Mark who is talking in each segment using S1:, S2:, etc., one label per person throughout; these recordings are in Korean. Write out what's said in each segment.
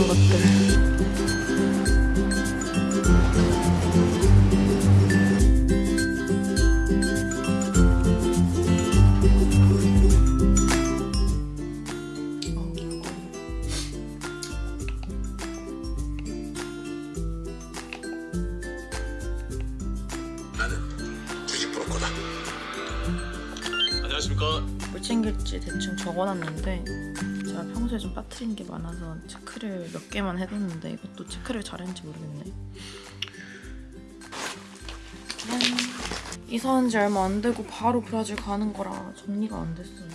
S1: 많은 것들.
S2: 나는 주식 브로커다. 안녕하십니까.
S1: 뭘 챙길지 대충 적어놨는데 평소에 좀 빠뜨린 게 많아서 체크를 몇 개만 해뒀는데 이것도 체크를 잘했는지 모르겠네. 짠. 이사한 지 얼마 안 되고 바로 브라질 가는 거라 정리가 안 됐어요.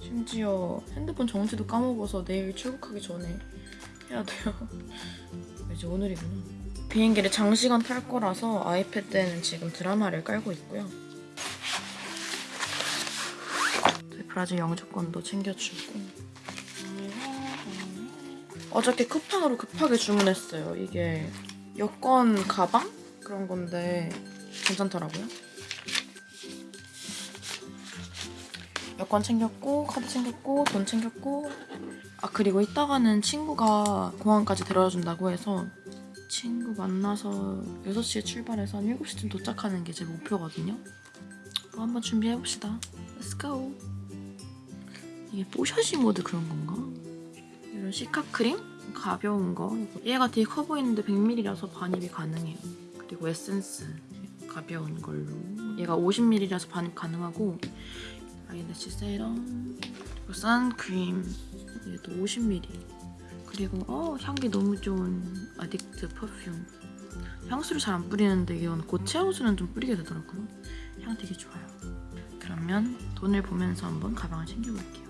S1: 심지어 핸드폰 정지도 까먹어서 내일 출국하기 전에 해야 돼요. 이제 오늘이구나. 비행기를 장시간 탈 거라서 아이패드에는 지금 드라마를 깔고 있고요. 브라질 영주권도 챙겨주고 어저께 쿠팡으로 급하게 주문했어요. 이게 여권 가방? 그런 건데 괜찮더라고요. 여권 챙겼고 카드 챙겼고 돈 챙겼고 아 그리고 이따가는 친구가 공항까지 데려다 준다고 해서 친구 만나서 6시에 출발해서 한 7시쯤 도착하는 게 제 목표거든요. 뭐 한번 준비해봅시다. Let's go! 이게 뽀샤시 모드 그런 건가? 이런 cica 크림? 가벼운 거. 얘가 되게 커 보이는데 100ml라서 반입이 가능해요. 그리고 에센스. 가벼운 걸로. 얘가 50ml라서 반입 가능하고. eyelash 세럼? 그리고 선크림. 얘도 50ml 그리고 어 향기 너무 좋은 Addict perfume. 향수를 잘 안 뿌리는데 이건 고체 향수는 좀 뿌리게 되더라고요. 향 되게 좋아요. 그러면 돈을 보면서 한번 가방을 챙겨볼게요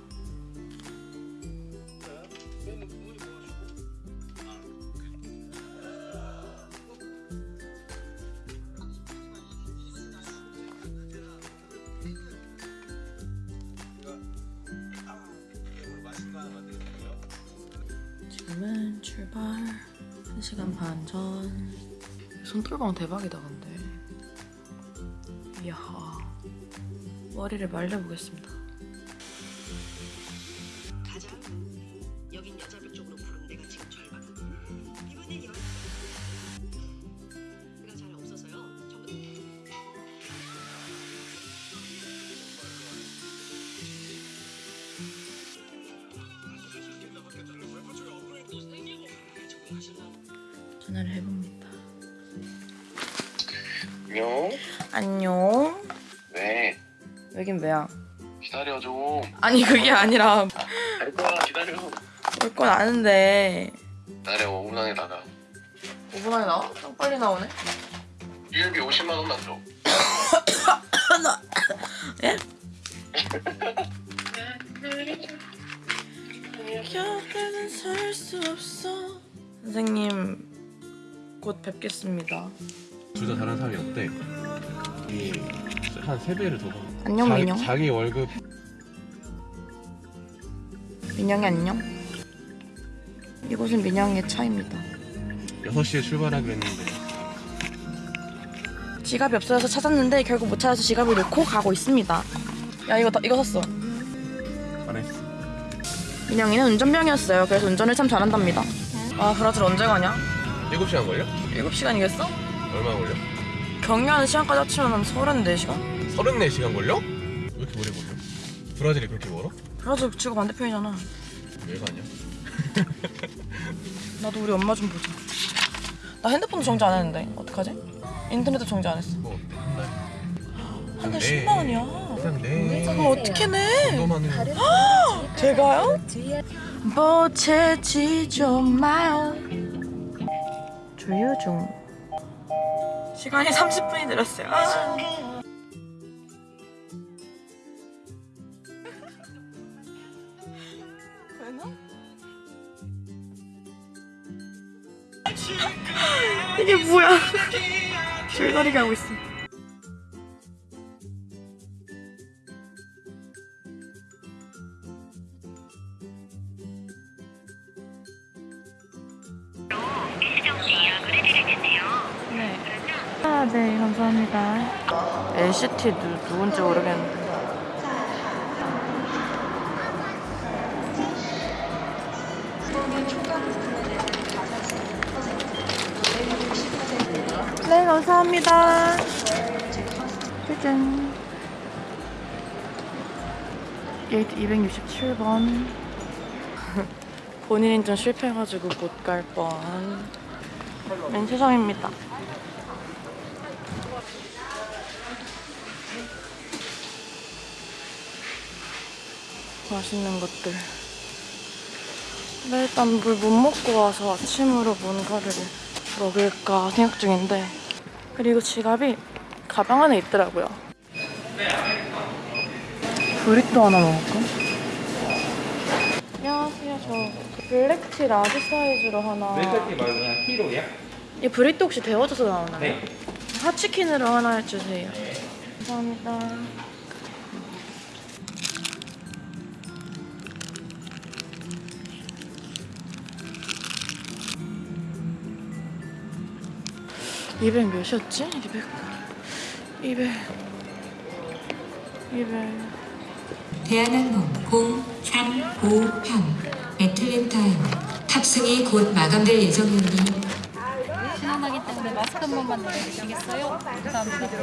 S1: 지금은 출발 1시간 반 전. 손떨방 대박이다 근데. 이야. 머리를 말려보겠습니다. 전화를 해봅니다.
S2: 안녕.
S1: 안녕.
S2: 왜?
S1: 여긴 왜야?
S2: 기다려 좀.
S1: 아니 그게 아니라
S2: 갈 거야 기다려.
S1: 올 건 아는데
S2: 나래 5분 안에 나가.
S1: 5분 안에 나와? 좀 빨리 나오네.
S2: 유일비 50만 원만 줘.
S1: 예? 수 없어. 선생님 곧 뵙겠습니다.
S3: 둘 다 다른 사람이 없대. 이한 3 배를 더 받아.
S1: 안녕
S3: 자기,
S1: 민영.
S3: 자기 월급
S1: 민영이 안녕. 이곳은 민영의 차입니다.
S3: 6시에 출발하기로 했는데
S1: 지갑이 없어서 찾았는데 결국 못 찾아서 지갑을 놓고 가고 있습니다. 야 이거 다- 이거 샀어.
S3: 안 했어.
S1: 민영이는 운전병이었어요. 그래서 운전을 참 잘한답니다. 아 브라질 언제 가냐?
S3: 7시간 걸려?
S1: 7시간이겠어?
S3: 얼마 걸려?
S1: 경유하는 시간까지 합치면 한 34시간?
S3: 34시간 걸려? 왜 이렇게 오래 걸려? 브라질이 그렇게 멀어?
S1: 브라질 지구 반대편이잖아.
S3: 왜 가냐?
S1: 나도 우리 엄마 좀 보자. 나 핸드폰도 정지 안 했는데 어떡하지? 인터넷도 정지 안 했어.
S3: 뭐 어때? 한 달?
S1: 한달
S3: 네.
S1: 10만 원이야.
S3: 그냥 내
S1: 어떻게 내?
S3: 너만은
S1: 제가요? 보채지죠 마요. 조유 중. 시간이 30분이 늘었어요. 아. 이게 뭐야? 줄다리 가고 있어. NCT 누, 누군지 모르겠는데. 네 감사합니다. 짜잔. 게이트 267번. 본인 인증 실패해가지고 못 갈뻔맨 최성입니다. 네, 맛있는 것들. 네, 일단 물 못 먹고 와서 아침으로 뭔가를 먹을까 생각 중인데 그리고 지갑이 가방 안에 있더라고요. 브리또 하나 먹을까? 안녕하세요. 저 black tea large 사이즈로 하나.
S4: 왼쪽이 말고 그냥 키로야?
S1: 이 브리또 혹시 데워져서 나오나요?
S4: 네.
S1: hot chicken으로 하나 해주세요. 감사합니다. (200) 몇이었지? (200) (200) (200)
S5: 대한항공 0353 애틀랜타행 탑승이 곧 마감될 예정이니
S6: 시원하기 때문에 마스크 한 번만 내려주시겠어요? 감사합니다.
S1: 감사합니다.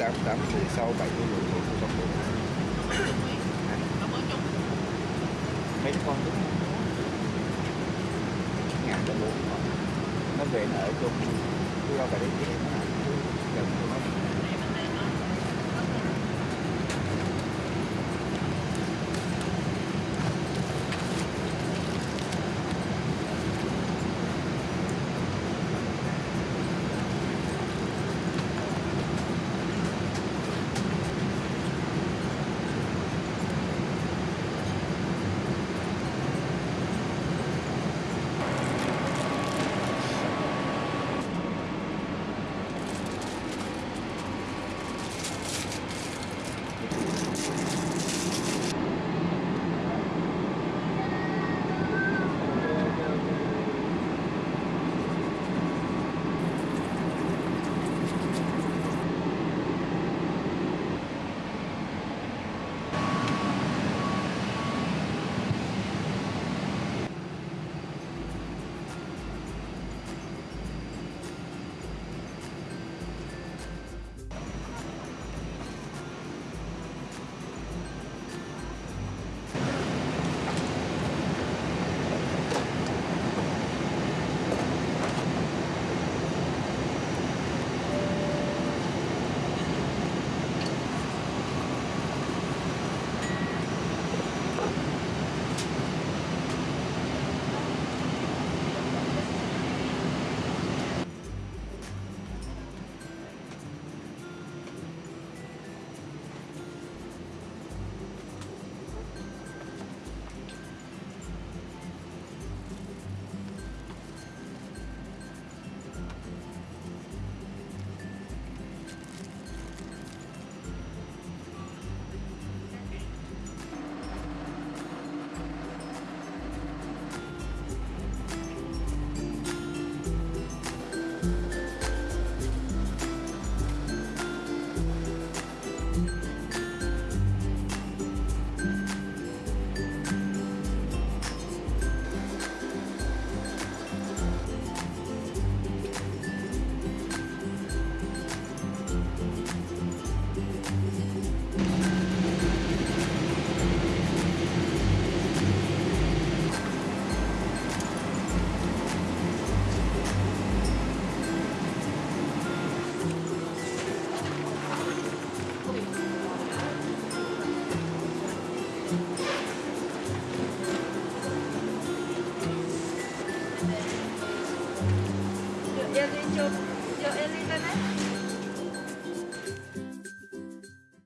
S7: tám tám thì sau bảy mươi lượng thì không có mấy con đúng ngàn cho luôn nó về nó ở chung. Cứ đâu phải đến kia